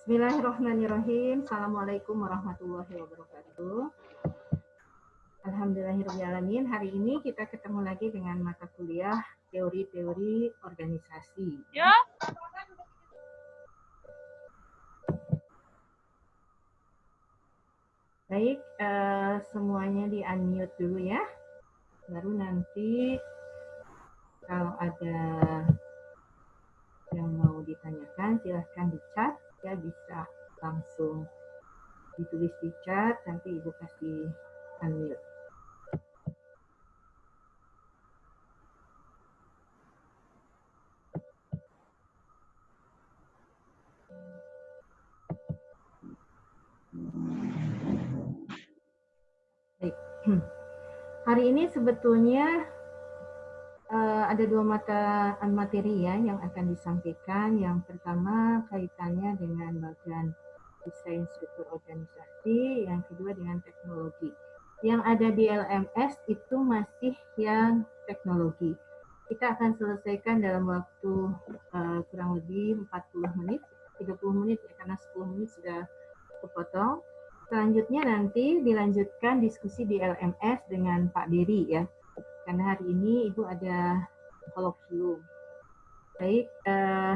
Bismillahirrahmanirrahim. Assalamualaikum warahmatullahi wabarakatuh. Alhamdulillahirrahmanirrahim. Hari ini kita ketemu lagi dengan mata kuliah teori-teori organisasi. Ya. Baik, uh, semuanya di unmute dulu ya. Baru nanti kalau ada yang mau ditanyakan silahkan di chat ya bisa langsung ditulis di chat, nanti Ibu kasih unmute. Hari ini sebetulnya uh, ada dua mata materi ya yang akan disampaikan. Yang pertama kaitannya dengan bagian desain struktur organisasi, yang kedua dengan teknologi. Yang ada di LMS itu masih yang teknologi. Kita akan selesaikan dalam waktu uh, kurang lebih 40 menit, 30 menit ya, karena 10 menit sudah kepotong. Selanjutnya nanti dilanjutkan diskusi di LMS dengan Pak Dery ya karena hari ini Ibu ada kolokvium. Baik, uh,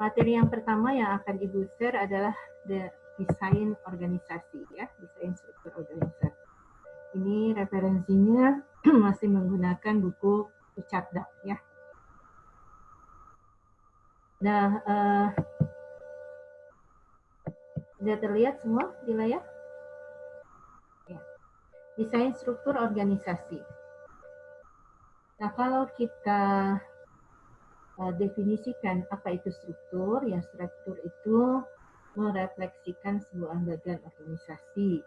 materi yang pertama yang akan Ibu share adalah the desain organisasi ya, desain struktur organisasi. Ini referensinya masih menggunakan buku Ucapda ya. Nah, uh, sudah terlihat semua di layar? Ya. Desain struktur organisasi. Nah, kalau kita uh, definisikan apa itu struktur, ya struktur itu merefleksikan sebuah bagian organisasi,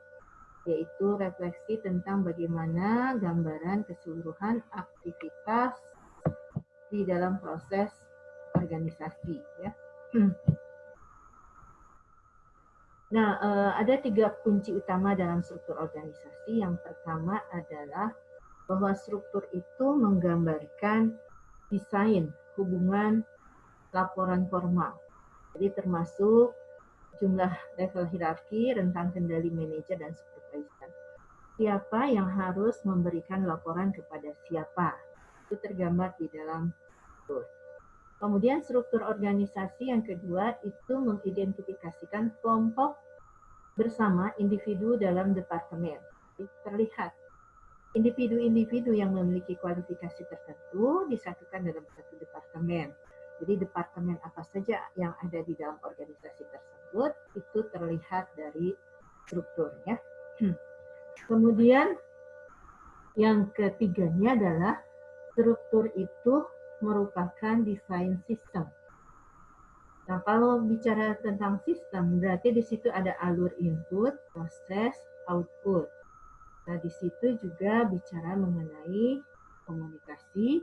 yaitu refleksi tentang bagaimana gambaran keseluruhan aktivitas di dalam proses organisasi. Ya. Nah, uh, ada tiga kunci utama dalam struktur organisasi. Yang pertama adalah bahwa struktur itu menggambarkan desain hubungan laporan formal. Jadi termasuk jumlah level hierarki, rentang kendali manajer dan supervisor. Siapa yang harus memberikan laporan kepada siapa? Itu tergambar di dalam struktur. Kemudian struktur organisasi yang kedua itu mengidentifikasikan kelompok bersama individu dalam departemen. Terlihat individu-individu yang memiliki kualifikasi tertentu disatukan dalam satu departemen. Jadi departemen apa saja yang ada di dalam organisasi tersebut itu terlihat dari strukturnya. Kemudian yang ketiganya adalah struktur itu merupakan desain sistem. Nah, kalau bicara tentang sistem, berarti di situ ada alur input, proses, output. Nah, di situ juga bicara mengenai komunikasi,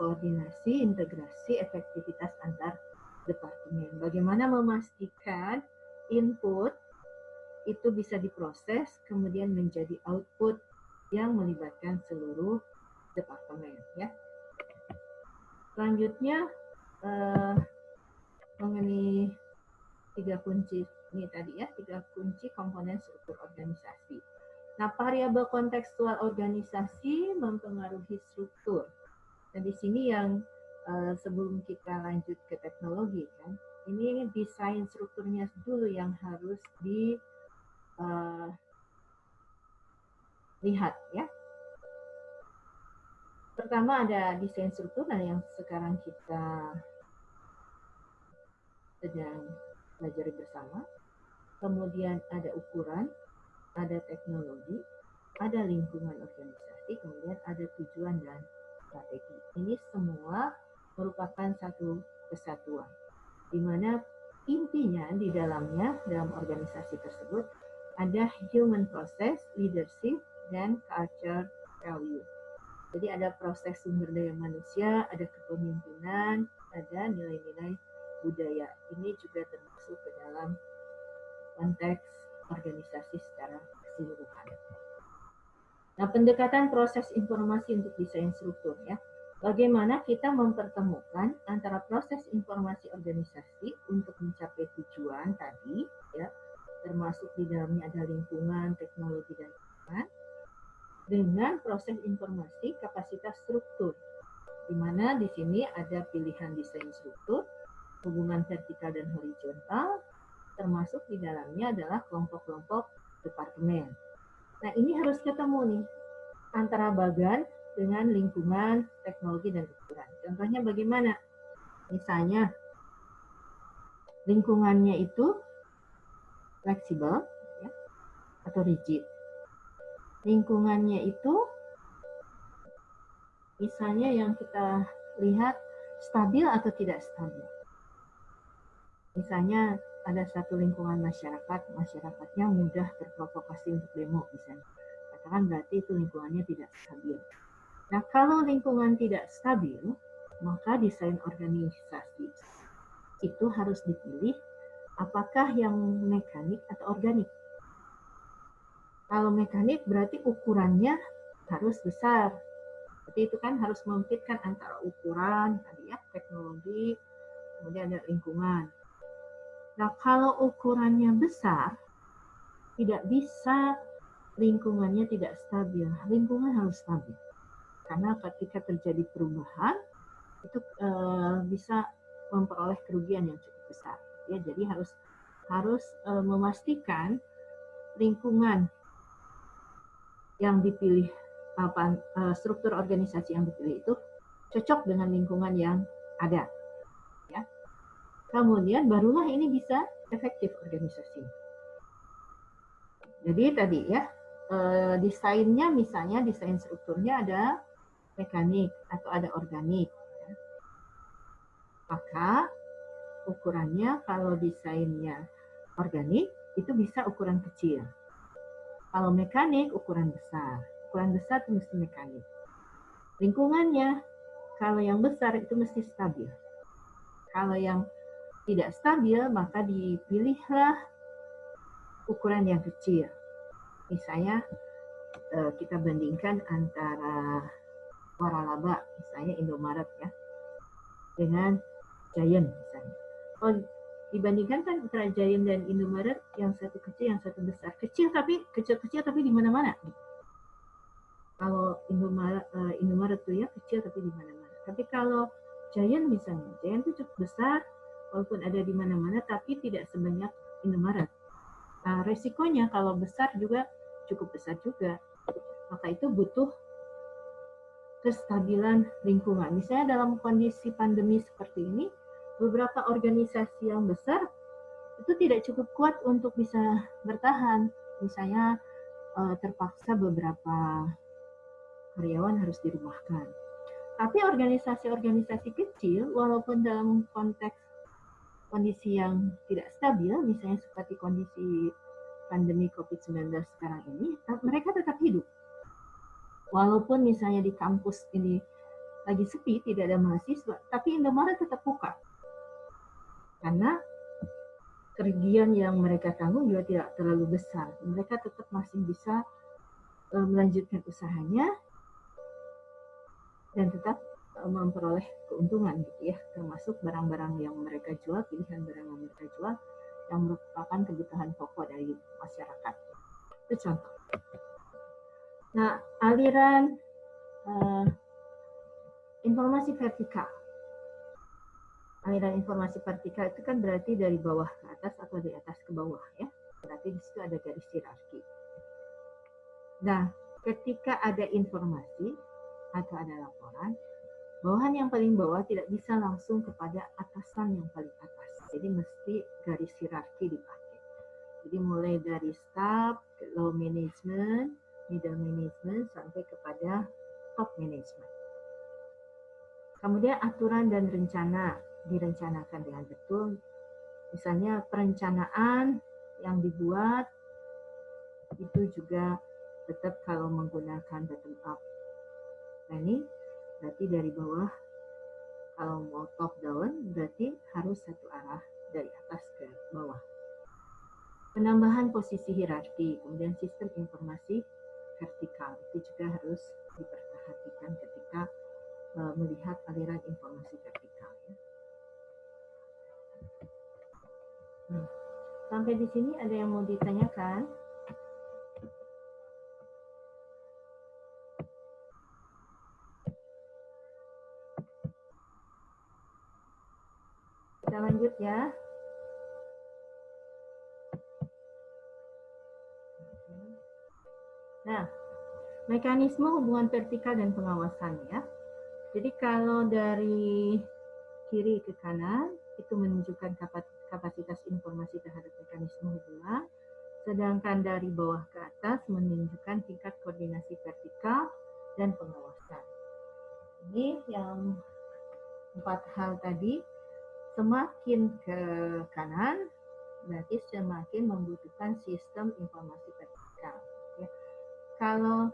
koordinasi, integrasi, efektivitas antar departemen. Bagaimana memastikan input itu bisa diproses, kemudian menjadi output yang melibatkan seluruh departemen. Ya. Selanjutnya, eh, mengenai tiga kunci ini tadi ya, tiga kunci komponen struktur organisasi. Nah, variabel kontekstual organisasi mempengaruhi struktur. Dan di sini yang uh, sebelum kita lanjut ke teknologi kan, ini desain strukturnya dulu yang harus di uh, lihat ya. Pertama ada desain struktur nah yang sekarang kita sedang belajar bersama. Kemudian ada ukuran, ada teknologi, ada lingkungan organisasi, kemudian ada tujuan dan strategi. Ini semua merupakan satu kesatuan, di mana intinya di dalamnya dalam organisasi tersebut ada human process, leadership, dan culture value. Jadi ada proses sumber daya manusia, ada kepemimpinan, ada nilai-nilai budaya. Ini juga termasuk ke dalam konteks organisasi secara keseluruhan. Nah, pendekatan proses informasi untuk desain struktur ya. Bagaimana kita mempertemukan antara proses informasi organisasi untuk mencapai tujuan tadi di dalamnya ada lingkungan, teknologi, dan lingkungan, dengan proses informasi kapasitas struktur, di mana di sini ada pilihan desain struktur, hubungan vertikal dan horizontal, termasuk di dalamnya adalah kelompok-kelompok departemen. Nah ini harus ketemu nih, antara bagan dengan lingkungan, teknologi, dan ukuran. Contohnya bagaimana? Misalnya, lingkungannya itu fleksibel ya, atau rigid. Lingkungannya itu misalnya yang kita lihat stabil atau tidak stabil. Misalnya ada satu lingkungan masyarakat, masyarakatnya mudah terprovokasi untuk demo misalnya. Katakan berarti itu lingkungannya tidak stabil. Nah kalau lingkungan tidak stabil, maka desain organisasi itu harus dipilih apakah yang mekanik atau organik. Kalau mekanik berarti ukurannya harus besar. Berarti itu kan harus memfitkan antara ukuran, tadi ya, teknologi, kemudian ada lingkungan. Nah, kalau ukurannya besar, tidak bisa lingkungannya tidak stabil. Lingkungan harus stabil. Karena ketika terjadi perubahan, itu uh, bisa memperoleh kerugian yang cukup besar. Ya, jadi harus harus uh, memastikan lingkungan yang dipilih apa uh, struktur organisasi yang dipilih itu cocok dengan lingkungan yang ada. Ya. Kemudian barulah ini bisa efektif organisasi. Jadi tadi ya desainnya misalnya desain strukturnya ada mekanik atau ada organik maka ukurannya kalau desainnya organik itu bisa ukuran kecil. Kalau mekanik ukuran besar. Ukuran besar itu mesti mekanik. Lingkungannya kalau yang besar itu mesti stabil. Kalau yang tidak stabil maka dipilihlah ukuran yang kecil. Misalnya eh, kita bandingkan antara waralaba misalnya Indomaret ya dengan Giant misalnya. Oh, dibandingkan kan antara Giant dan Indomaret yang satu kecil yang satu besar. Kecil tapi kecil-kecil tapi di mana-mana. Kalau Indomaret uh, Indomaret tuh ya kecil tapi di mana-mana. Tapi kalau Giant misalnya, Giant itu cukup besar walaupun ada di mana-mana tapi tidak sebanyak Indomaret. Nah, resikonya kalau besar juga cukup besar juga. Maka itu butuh kestabilan lingkungan. Misalnya dalam kondisi pandemi seperti ini, beberapa organisasi yang besar itu tidak cukup kuat untuk bisa bertahan. Misalnya eh, terpaksa beberapa karyawan harus dirumahkan. Tapi organisasi-organisasi kecil, walaupun dalam konteks kondisi yang tidak stabil, misalnya seperti kondisi pandemi COVID-19 sekarang ini, mereka tetap hidup. Walaupun misalnya di kampus ini lagi sepi, tidak ada mahasiswa, tapi Indomaret tetap buka karena kerugian yang mereka tanggung juga tidak terlalu besar. Mereka tetap masih bisa uh, melanjutkan usahanya dan tetap memperoleh keuntungan gitu ya, termasuk barang-barang yang mereka jual, pilihan barang yang mereka jual yang merupakan kebutuhan pokok dari masyarakat. Itu contoh. Nah, aliran uh, informasi vertikal aliran informasi vertikal itu kan berarti dari bawah ke atas atau dari atas ke bawah ya. Berarti di situ ada garis hierarki. Nah, ketika ada informasi atau ada laporan, bawahan yang paling bawah tidak bisa langsung kepada atasan yang paling atas. Jadi mesti garis hierarki dipakai. Jadi mulai dari staff, low management, middle management, sampai kepada top management. Kemudian aturan dan rencana direncanakan dengan betul. Misalnya perencanaan yang dibuat itu juga tetap kalau menggunakan bottom up planning berarti dari bawah kalau mau top down berarti harus satu arah dari atas ke bawah. Penambahan posisi hierarki, kemudian sistem informasi vertikal itu juga harus diperhatikan ketika uh, melihat aliran informasi vertikal. Sampai di sini ada yang mau ditanyakan? Kita lanjut ya. Nah, mekanisme hubungan vertikal dan pengawasan ya. Jadi kalau dari kiri ke kanan itu menunjukkan kapasitas informasi terhadap mekanisme hubungan, sedangkan dari bawah ke atas menunjukkan tingkat koordinasi vertikal dan pengawasan. Ini yang empat hal tadi, semakin ke kanan berarti semakin membutuhkan sistem informasi vertikal. Ya. Kalau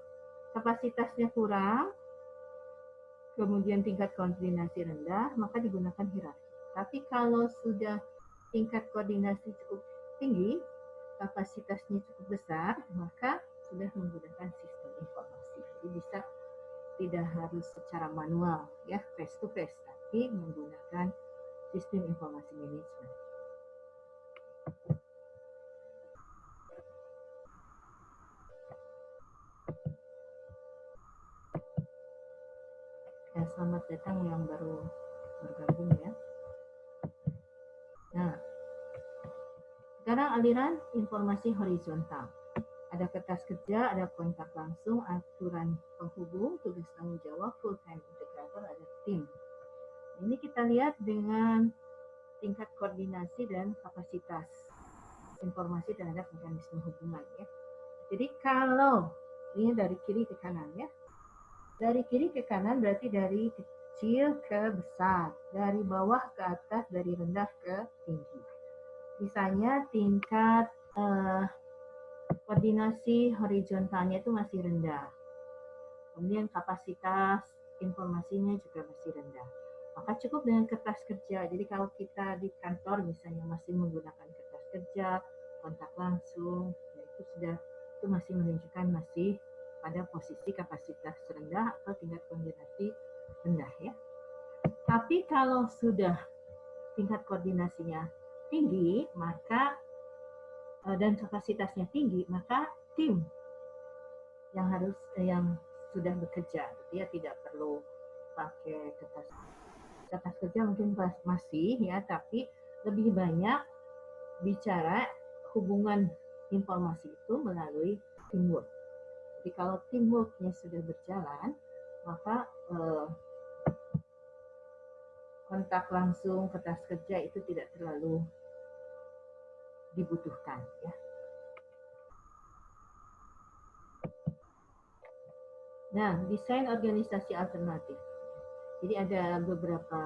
kapasitasnya kurang, kemudian tingkat koordinasi rendah, maka digunakan hierarki. Tapi kalau sudah tingkat koordinasi cukup tinggi, kapasitasnya cukup besar, maka sudah menggunakan sistem informasi. Jadi bisa tidak harus secara manual, ya face to face, tapi menggunakan sistem informasi manajemen. Ya, selamat datang yang baru bergabung ya. Nah, sekarang aliran informasi horizontal. Ada kertas kerja, ada kontak langsung, aturan penghubung, tugas tanggung jawab, full time integrator, ada tim. Ini kita lihat dengan tingkat koordinasi dan kapasitas informasi terhadap mekanisme hubungan ya. Jadi kalau ini dari kiri ke kanan ya, dari kiri ke kanan berarti dari kecil ke besar, dari bawah ke atas, dari rendah ke tinggi. Misalnya tingkat uh, koordinasi horizontalnya itu masih rendah. Kemudian kapasitas informasinya juga masih rendah. Maka cukup dengan kertas kerja. Jadi kalau kita di kantor misalnya masih menggunakan kertas kerja, kontak langsung, ya itu sudah itu masih menunjukkan masih pada posisi kapasitas rendah atau tingkat koordinasi rendah ya. Tapi kalau sudah tingkat koordinasinya tinggi, maka eh, dan kapasitasnya tinggi, maka tim yang harus eh, yang sudah bekerja, dia gitu tidak perlu pakai kertas kertas kerja mungkin masih ya, tapi lebih banyak bicara hubungan informasi itu melalui teamwork. Jadi kalau teamworknya sudah berjalan, maka eh, kontak langsung kertas kerja itu tidak terlalu dibutuhkan. Ya. Nah, desain organisasi alternatif. Jadi ada beberapa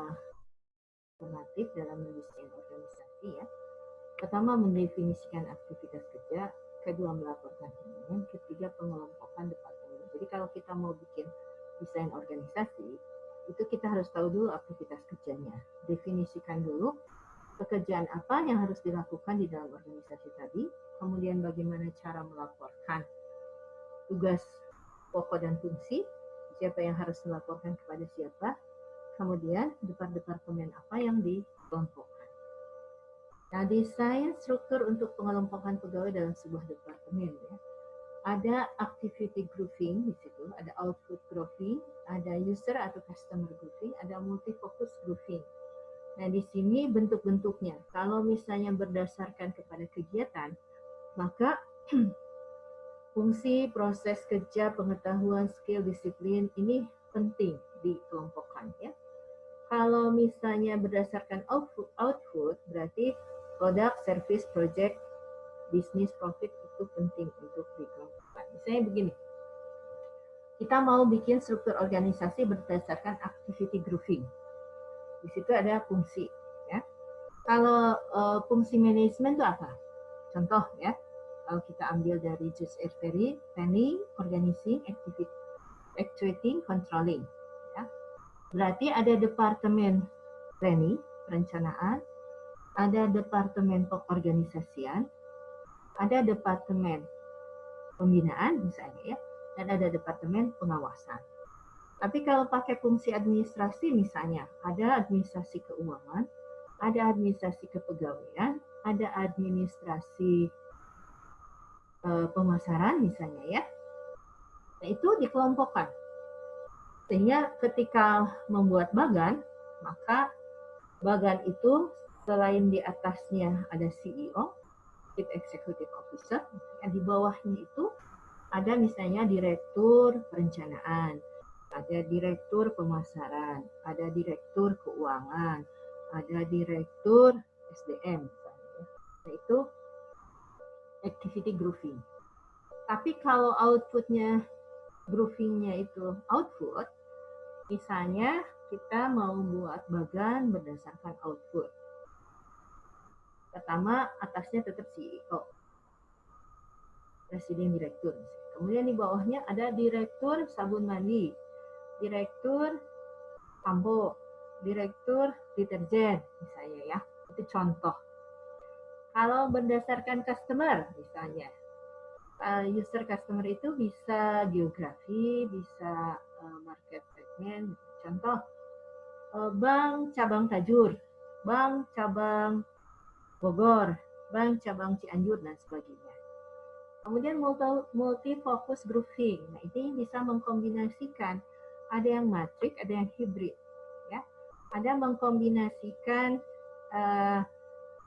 alternatif dalam mendesain organisasi ya. Pertama mendefinisikan aktivitas kerja, kedua melaporkan hubungan, ketiga pengelompokan departemen. Jadi kalau kita mau bikin desain organisasi, itu kita harus tahu dulu aktivitas kerjanya. Definisikan dulu pekerjaan apa yang harus dilakukan di dalam organisasi tadi, kemudian bagaimana cara melaporkan tugas pokok dan fungsi, siapa yang harus melaporkan kepada siapa, kemudian departemen apa yang dikelompokkan. Nah, desain struktur untuk pengelompokan pegawai dalam sebuah departemen ya. Ada activity grouping di situ, ada output grouping, ada user atau customer grouping, ada multifocus grouping. Nah, di sini bentuk-bentuknya. Kalau misalnya berdasarkan kepada kegiatan, maka fungsi, proses kerja, pengetahuan, skill, disiplin ini penting dikelompokkan ya. Kalau misalnya berdasarkan output, output berarti produk, service, project, bisnis, profit itu penting untuk dikelompokkan. Misalnya begini, kita mau bikin struktur organisasi berdasarkan activity grouping. Di situ ada fungsi. Ya. Kalau uh, fungsi manajemen itu apa? Contoh ya, kita ambil dari Just Ferry, planning, organizing, activity, actuating, controlling. Ya. Berarti ada departemen planning, perencanaan, ada departemen pengorganisasian, ada departemen pembinaan misalnya ya, dan ada departemen pengawasan. Tapi kalau pakai fungsi administrasi misalnya, ada administrasi keuangan, ada administrasi kepegawaian, ada administrasi uh, pemasaran misalnya ya. Nah, itu dikelompokkan. Sehingga ketika membuat bagan, maka bagan itu selain di atasnya ada CEO, Chief Executive Officer, di bawahnya itu ada misalnya direktur perencanaan, ada direktur pemasaran, ada direktur keuangan, ada direktur SDM. Nah, itu activity grouping. Tapi kalau outputnya groupingnya itu output, misalnya kita mau buat bagan berdasarkan output. Pertama, atasnya tetap CEO, presiden direktur. Kemudian di bawahnya ada direktur sabun mandi, direktur sampo, direktur deterjen misalnya ya. Itu contoh. Kalau berdasarkan customer misalnya, eh, user customer itu bisa geografi, bisa eh, market segment. Contoh, eh, bank cabang Tajur, bank cabang Bogor, bank cabang Cianjur dan sebagainya. Kemudian multi focus grouping. Nah, ini bisa mengkombinasikan ada yang matrik, ada yang hibrid, ya. Ada mengkombinasikan uh,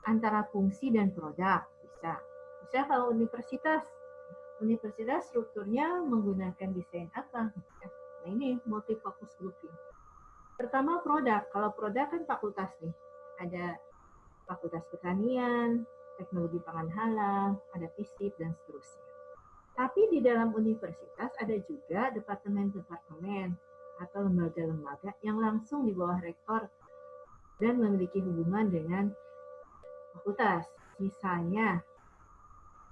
antara fungsi dan produk bisa. Bisa kalau universitas, universitas strukturnya menggunakan desain apa? Nah, ini multi focus grouping. Pertama produk. Kalau produk kan fakultas nih. Ada fakultas pertanian, teknologi pangan halal, ada FISIP, dan seterusnya. Tapi di dalam universitas ada juga departemen-departemen atau lembaga-lembaga yang langsung di bawah rektor dan memiliki hubungan dengan fakultas. Misalnya,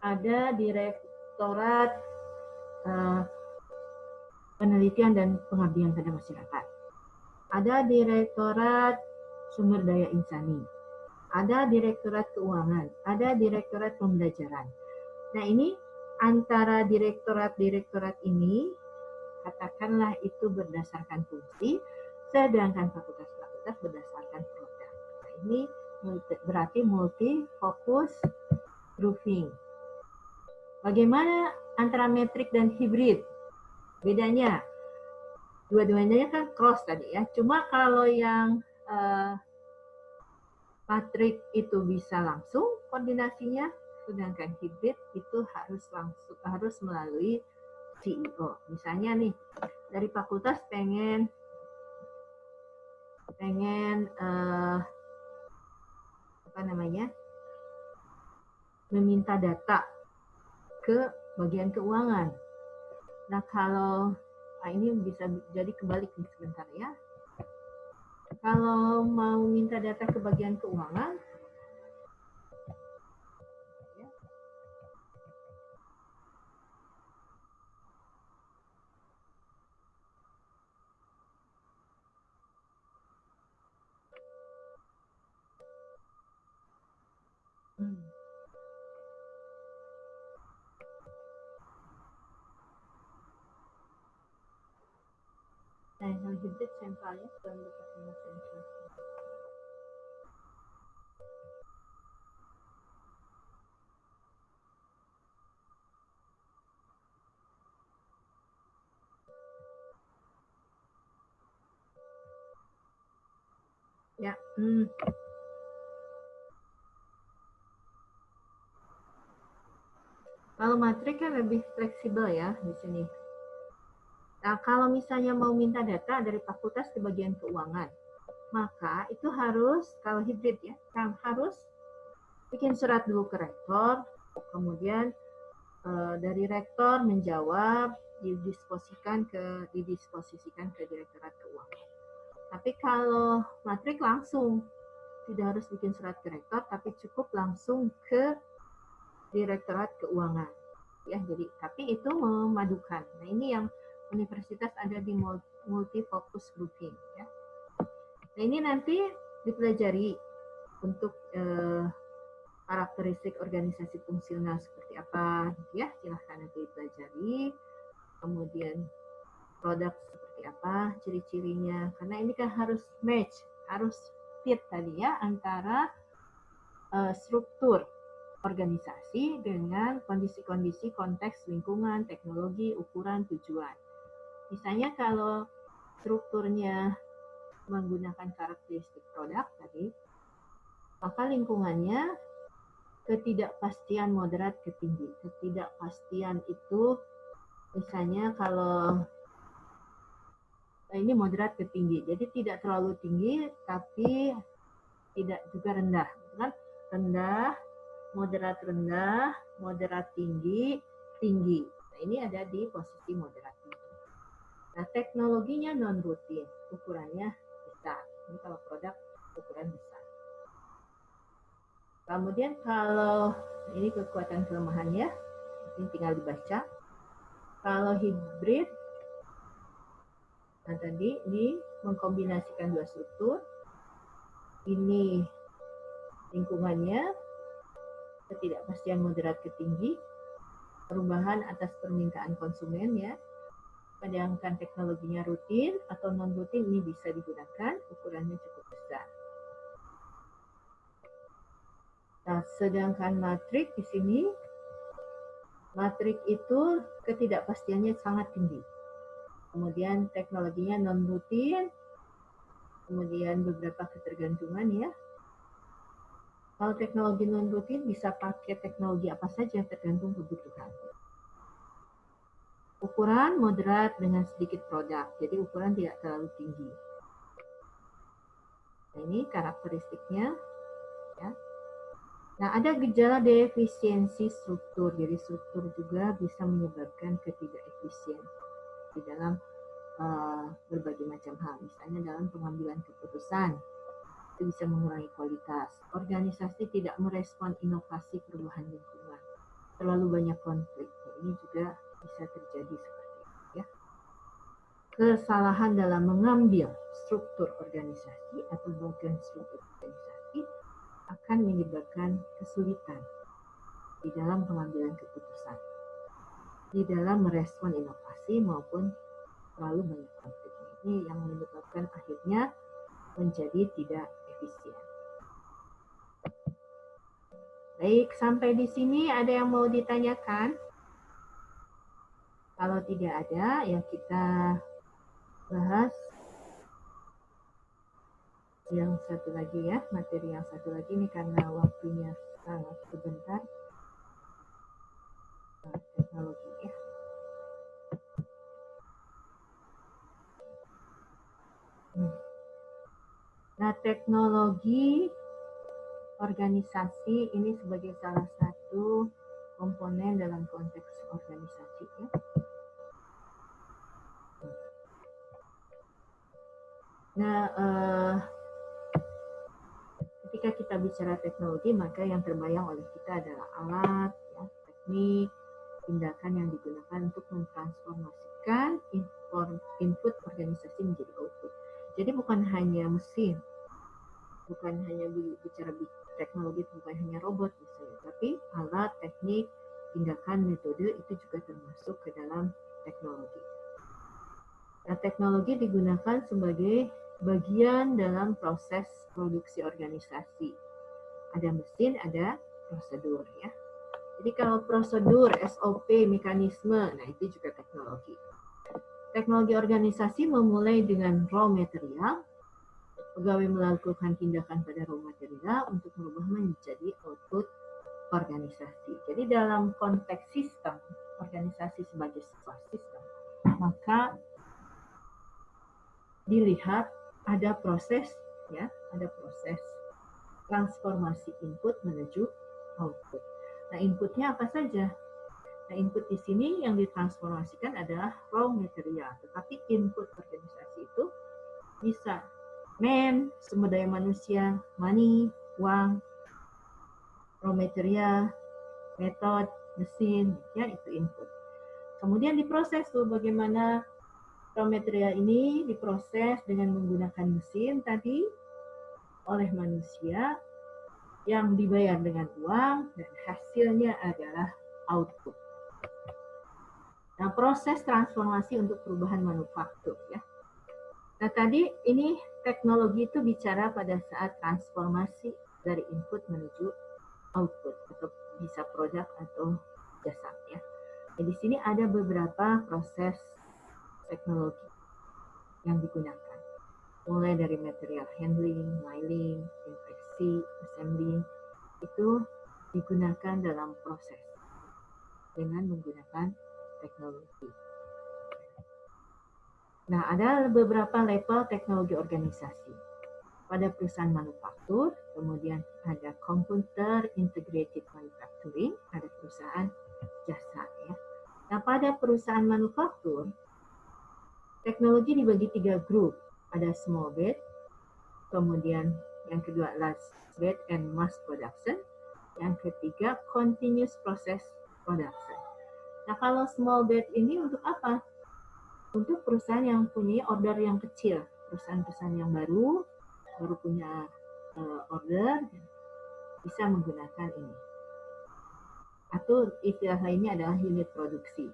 ada direktorat uh, penelitian dan pengabdian pada masyarakat. Ada direktorat sumber daya insani ada direktorat keuangan, ada direktorat pembelajaran. Nah ini antara direktorat-direktorat ini, katakanlah itu berdasarkan fungsi, sedangkan fakultas-fakultas berdasarkan produk. Nah, ini berarti multi fokus grouping. Bagaimana antara metrik dan hibrid? Bedanya, dua-duanya kan cross tadi ya. Cuma kalau yang uh, itu bisa langsung koordinasinya, sedangkan hibrid itu harus langsung harus melalui CEO. Misalnya nih dari fakultas pengen pengen uh, apa namanya meminta data ke bagian keuangan. Nah kalau nah ini bisa jadi kebalik nih sebentar ya. Kalau mau minta data ke bagian keuangan, Hmm. Nah, hibrid sentralnya dekat dengan sentral. Ya, hmm. Kalau matrik kan lebih fleksibel ya di sini. Nah, kalau misalnya mau minta data dari fakultas ke bagian keuangan, maka itu harus, kalau hibrid ya, kan harus bikin surat dulu ke rektor, kemudian e, dari rektor menjawab, didisposikan ke didisposisikan ke direktorat keuangan. Tapi kalau matrik langsung, tidak harus bikin surat ke rektor, tapi cukup langsung ke direktorat keuangan. Ya, jadi tapi itu memadukan. Nah, ini yang universitas ada di multi focus grouping ya. Nah, ini nanti dipelajari untuk eh, karakteristik organisasi fungsional seperti apa ya silahkan nanti dipelajari kemudian produk seperti apa ciri-cirinya karena ini kan harus match harus fit tadi ya antara uh, struktur organisasi dengan kondisi-kondisi konteks lingkungan, teknologi, ukuran, tujuan. Misalnya kalau strukturnya menggunakan karakteristik produk tadi, maka lingkungannya ketidakpastian moderat ke tinggi. Ketidakpastian itu misalnya kalau nah ini moderat ke tinggi, jadi tidak terlalu tinggi tapi tidak juga rendah, kan? Rendah, moderat rendah, moderat tinggi, tinggi. Nah, ini ada di posisi moderat. Nah, teknologinya non rutin, ukurannya besar. Ini kalau produk ukuran besar. Kemudian kalau ini kekuatan kelemahannya, ini tinggal dibaca. Kalau hibrid, nah tadi ini mengkombinasikan dua struktur, ini lingkungannya ketidakpastian moderat ke tinggi, perubahan atas permintaan konsumen ya. Sedangkan teknologinya rutin atau non rutin ini bisa digunakan, ukurannya cukup besar. Nah, sedangkan matrik di sini, matrik itu ketidakpastiannya sangat tinggi. Kemudian teknologinya non rutin, kemudian beberapa ketergantungan ya. Kalau teknologi non rutin bisa pakai teknologi apa saja tergantung kebutuhan. Ukuran moderat dengan sedikit produk, jadi ukuran tidak terlalu tinggi. Nah, ini karakteristiknya. Ya. Nah, ada gejala defisiensi struktur, jadi struktur juga bisa menyebabkan ketidakefisien di dalam uh, berbagai macam hal, misalnya dalam pengambilan keputusan, itu bisa mengurangi kualitas. Organisasi tidak merespon inovasi perubahan lingkungan. Terlalu banyak konflik. Ini juga bisa terjadi seperti itu ya. Kesalahan dalam mengambil struktur organisasi atau bagian struktur organisasi akan menyebabkan kesulitan di dalam pengambilan keputusan, di dalam merespon inovasi maupun terlalu banyak konflik. Ini yang menyebabkan akhirnya menjadi tidak efisien. Baik, sampai di sini ada yang mau ditanyakan? Kalau tidak ada, ya kita bahas yang satu lagi ya, materi yang satu lagi ini karena waktunya sangat sebentar. Teknologi ya. Hmm. Nah, teknologi organisasi ini sebagai salah satu komponen dalam konteks organisasi ya. Nah, eh, ketika kita bicara teknologi, maka yang terbayang oleh kita adalah alat, ya, teknik, tindakan yang digunakan untuk mentransformasikan input organisasi menjadi output. Jadi bukan hanya mesin, bukan hanya bicara teknologi, bukan hanya robot misalnya, tapi alat, teknik, tindakan, metode itu juga termasuk ke dalam teknologi. Nah, teknologi digunakan sebagai bagian dalam proses produksi organisasi. Ada mesin, ada prosedur ya. Jadi kalau prosedur, SOP, mekanisme, nah itu juga teknologi. Teknologi organisasi memulai dengan raw material. Pegawai melakukan tindakan pada raw material untuk merubah menjadi output organisasi. Jadi dalam konteks sistem, organisasi sebagai sebuah sistem, maka dilihat ada proses ya, ada proses transformasi input menuju output. Nah, inputnya apa saja? Nah, input di sini yang ditransformasikan adalah raw material, tetapi input organisasi itu bisa man, sumber daya manusia, money, uang, raw material, metode, mesin, ya itu input. Kemudian diproses tuh bagaimana raw material ini diproses dengan menggunakan mesin tadi oleh manusia yang dibayar dengan uang dan hasilnya adalah output. Nah, proses transformasi untuk perubahan manufaktur ya. Nah, tadi ini teknologi itu bicara pada saat transformasi dari input menuju output atau bisa produk atau jasa ya. Nah, di sini ada beberapa proses teknologi yang digunakan. Mulai dari material handling, miling, infeksi, assembling, itu digunakan dalam proses dengan menggunakan teknologi. Nah, ada beberapa level teknologi organisasi. Pada perusahaan manufaktur, kemudian ada computer integrated manufacturing, ada perusahaan jasa ya. Nah, pada perusahaan manufaktur, teknologi dibagi tiga grup. Ada small bed, kemudian yang kedua large bed and mass production, yang ketiga continuous process production. Nah, kalau small bed ini untuk apa? untuk perusahaan yang punya order yang kecil, perusahaan-perusahaan yang baru, baru punya uh, order, bisa menggunakan ini. Atau istilah lainnya adalah unit produksi.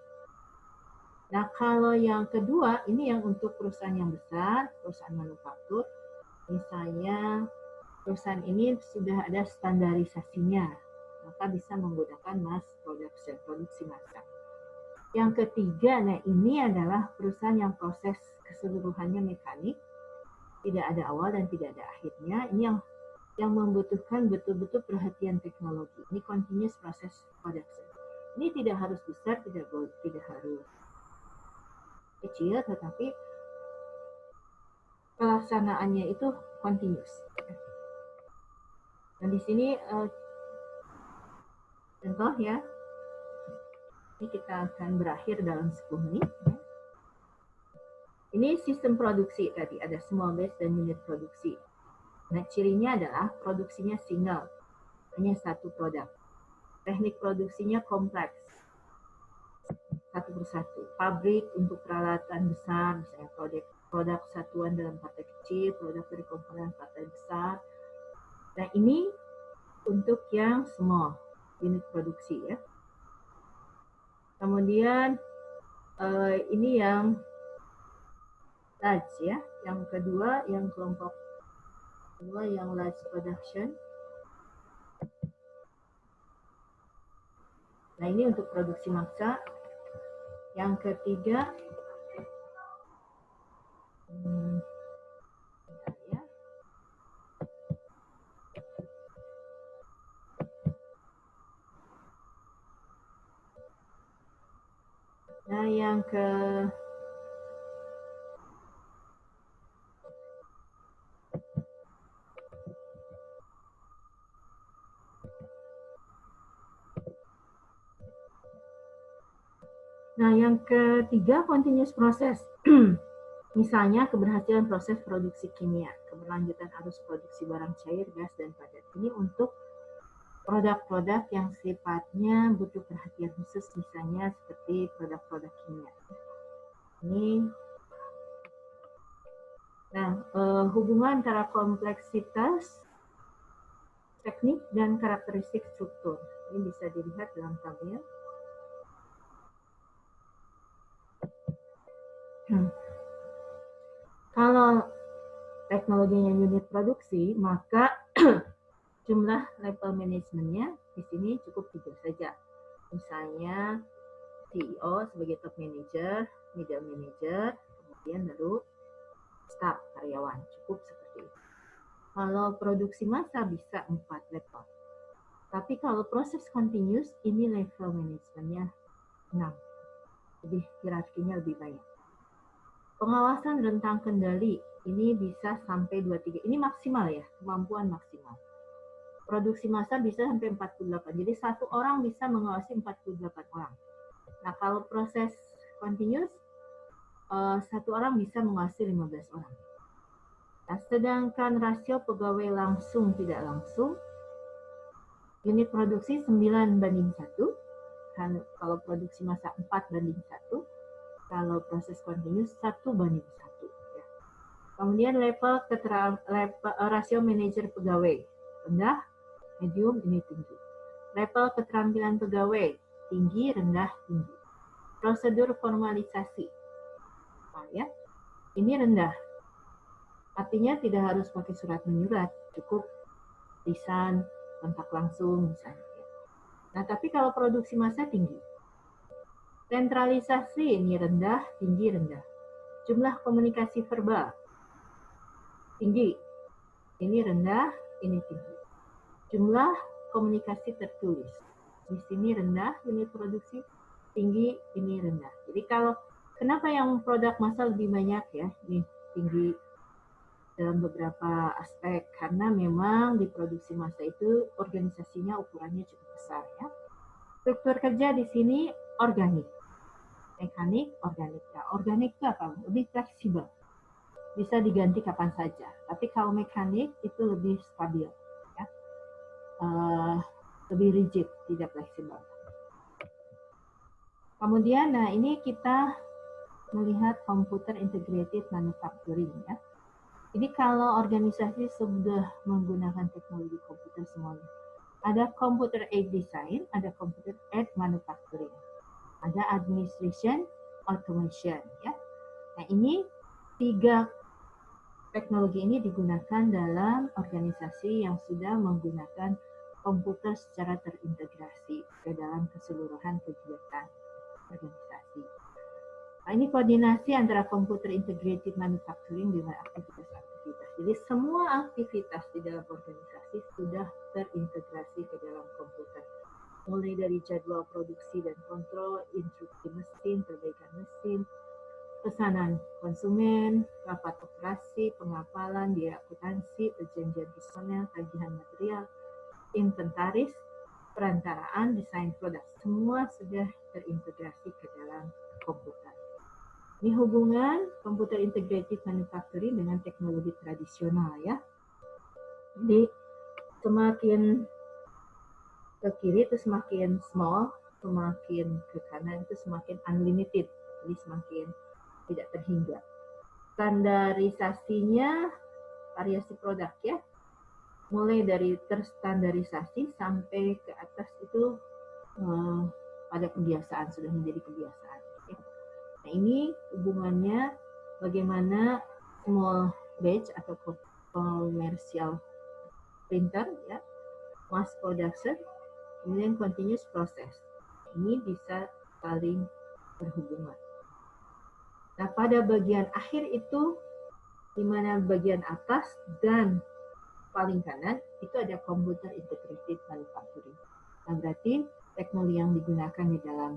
Nah, kalau yang kedua, ini yang untuk perusahaan yang besar, perusahaan manufaktur, misalnya perusahaan ini sudah ada standarisasinya, maka bisa menggunakan mass production, produksi massal. Yang ketiga, nah ini adalah perusahaan yang proses keseluruhannya mekanik, tidak ada awal dan tidak ada akhirnya. Ini yang yang membutuhkan betul-betul perhatian teknologi. Ini continuous process production. Ini tidak harus besar, tidak tidak harus kecil, tetapi pelaksanaannya itu continuous. Dan di sini uh, contoh ya, ini kita akan berakhir dalam 10 menit. Ya. Ini sistem produksi tadi, ada small base dan unit produksi. Nah, cirinya adalah produksinya single, hanya satu produk. Teknik produksinya kompleks, satu persatu. Pabrik untuk peralatan besar, misalnya produk produk satuan dalam partai kecil, produk dari komponen partai besar. Nah, ini untuk yang small, unit produksi ya. Kemudian uh, ini yang large ya. Yang kedua yang kelompok kedua yang large production. Nah ini untuk produksi maksa. Yang ketiga hmm, Nah, yang ke Nah, yang ketiga continuous process. Misalnya keberhasilan proses produksi kimia, keberlanjutan arus produksi barang cair, gas, dan padat. Ini untuk produk-produk yang sifatnya butuh perhatian khusus misalnya seperti produk-produk kimia. Ini Nah, eh, hubungan antara kompleksitas teknik dan karakteristik struktur. Ini bisa dilihat dalam tabel. Hmm. Kalau teknologinya unit produksi, maka jumlah level manajemennya di sini cukup tiga saja. Misalnya CEO sebagai top manager, middle manager, kemudian baru staff karyawan. Cukup seperti itu. Kalau produksi massa bisa empat level. Tapi kalau proses continuous, ini level manajemennya 6. Lebih hierarkinya lebih banyak. Pengawasan rentang kendali ini bisa sampai 23. Ini maksimal ya, kemampuan maksimal produksi massa bisa sampai 48. Jadi satu orang bisa mengawasi 48 orang. Nah, kalau proses continuous, uh, satu orang bisa mengawasi 15 orang. Nah, sedangkan rasio pegawai langsung tidak langsung, unit produksi 9 banding 1, kan kalau produksi massa 4 banding 1, kalau proses continuous 1 banding 1. Ya. Kemudian level, keteral, level rasio manajer pegawai rendah, medium, ini tinggi. Level keterampilan pegawai, tinggi, rendah, tinggi. Prosedur formalisasi, nah, ya, ini rendah. Artinya tidak harus pakai surat menyurat, cukup lisan, kontak langsung misalnya. Nah, tapi kalau produksi massa tinggi. Sentralisasi ini rendah, tinggi, rendah. Jumlah komunikasi verbal tinggi. Ini rendah, ini tinggi. Jumlah komunikasi tertulis. Di sini rendah, ini produksi tinggi, ini rendah. Jadi kalau kenapa yang produk massa lebih banyak ya, ini tinggi dalam beberapa aspek karena memang di produksi massa itu organisasinya ukurannya cukup besar ya. Struktur kerja di sini organik, mekanik, organik. Nah, organik itu apa? Lebih fleksibel, bisa diganti kapan saja. Tapi kalau mekanik itu lebih stabil, ya. Uh, lebih rigid, tidak fleksibel. Kemudian, nah ini kita melihat computer integrated manufacturing ya. Ini kalau organisasi sudah menggunakan teknologi komputer semuanya. Ada computer aid design, ada computer aid manufacturing, ada administration, automation ya. Nah ini tiga teknologi ini digunakan dalam organisasi yang sudah menggunakan komputer secara terintegrasi ke dalam keseluruhan kegiatan organisasi. Nah, ini koordinasi antara komputer integrated manufacturing dengan aktivitas-aktivitas. Jadi semua aktivitas di dalam organisasi sudah terintegrasi ke dalam komputer. Mulai dari jadwal produksi dan kontrol, instruksi mesin, perbaikan mesin, pesanan konsumen, rapat operasi, pengapalan, biaya akuntansi, perjanjian personel, tagihan material, inventaris, perantaraan, desain produk. Semua sudah terintegrasi ke dalam komputer. Ini hubungan komputer integrated manufacturing dengan teknologi tradisional ya. Jadi semakin ke kiri itu semakin small, semakin ke kanan itu semakin unlimited, jadi semakin tidak terhingga. Standarisasinya variasi produk ya, mulai dari terstandarisasi sampai ke atas itu eh, pada kebiasaan sudah menjadi kebiasaan. Ya. Nah ini hubungannya bagaimana small batch atau commercial printer ya, mass production, kemudian continuous process. Ini bisa saling berhubungan. Nah pada bagian akhir itu di mana bagian atas dan paling kanan itu ada computer integrated manufacturing. Nah, berarti teknologi yang digunakan di dalam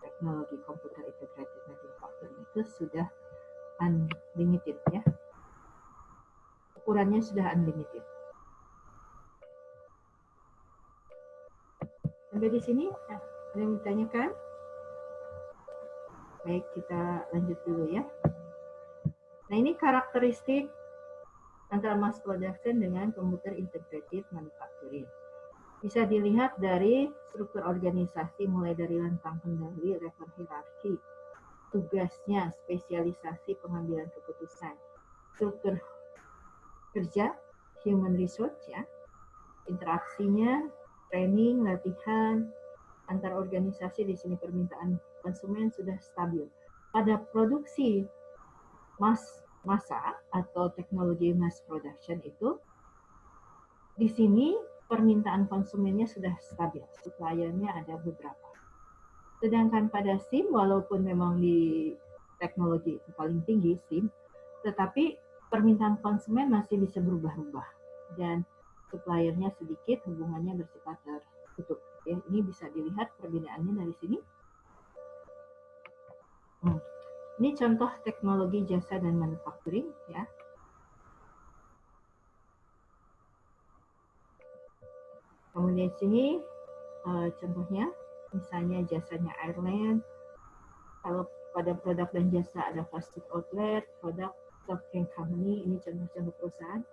teknologi computer integrated manufacturing itu sudah unlimited ya. Ukurannya sudah unlimited. Sampai di sini, nah, ada yang ditanyakan? Baik, kita lanjut dulu ya. Nah, ini karakteristik antara mass production dengan computer integrated manufacturing. Bisa dilihat dari struktur organisasi mulai dari rentang kendali, level hierarki, tugasnya, spesialisasi pengambilan keputusan, struktur kerja, human resource ya, interaksinya, training, latihan, antar organisasi di sini permintaan konsumen sudah stabil. Pada produksi mass masa atau teknologi mass production itu di sini permintaan konsumennya sudah stabil, suppliernya ada beberapa. Sedangkan pada SIM, walaupun memang di teknologi itu paling tinggi SIM, tetapi permintaan konsumen masih bisa berubah-ubah dan suppliernya sedikit, hubungannya bersifat tertutup. Ya, ini bisa dilihat perbedaannya dari sini. Hmm. Ini contoh teknologi jasa dan manufacturing ya. Kemudian sini uh, contohnya, misalnya jasanya airline. Kalau pada produk dan jasa ada food outlet, produk company, ini contoh-contoh perusahaan.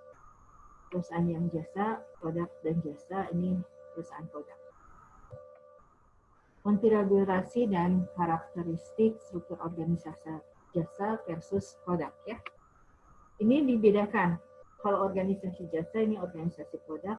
Perusahaan yang jasa, produk dan jasa, ini perusahaan produk konfigurasi dan karakteristik struktur organisasi jasa versus produk ya. Ini dibedakan. Kalau organisasi jasa ini organisasi produk,